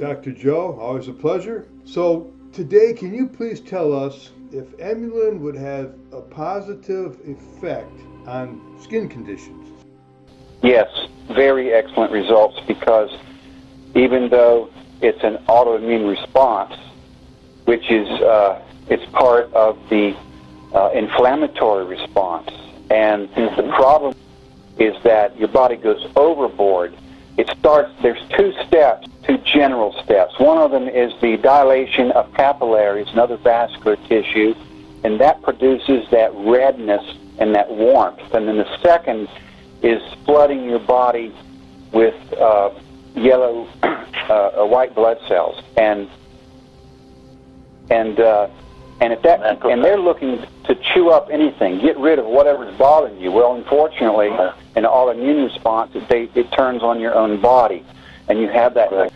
Dr. Joe. Always a pleasure. So, today, can you please tell us if Emulin would have a positive effect on skin conditions? Yes, very excellent results because even though it's an autoimmune response, which is uh, it's part of the uh, inflammatory response, and mm-hmm. the problem is that your body goes overboard. It starts. There's two steps, two general steps. One of them is the dilation of capillaries and other vascular tissue, and that produces that redness and that warmth. And then the second is flooding your body with uh, yellow, uh, white blood cells, and and uh, and if that and they're looking to chew up anything, get rid of whatever's bothering you. Well, unfortunately, in an autoimmune response, it, they, it turns on your own body, and you have that. Right.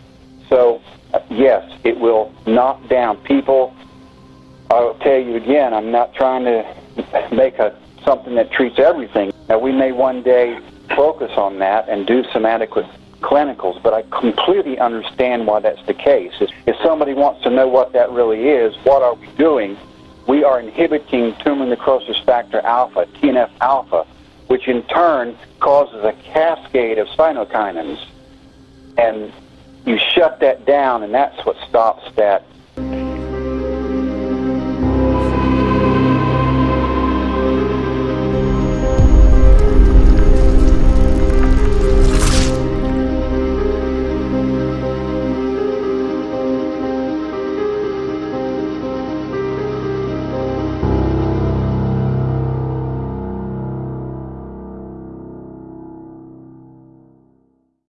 So, yes, it will knock down people. I'll tell you again, I'm not trying to make a something that treats everything. Now, we may one day focus on that and do some adequate clinicals, but I completely understand why that's the case. If somebody wants to know what that really is, what are we doing? We are inhibiting tumor necrosis factor alpha, TNF alpha, which in turn causes a cascade of cytokinins. And you shut that down, and that's what stops that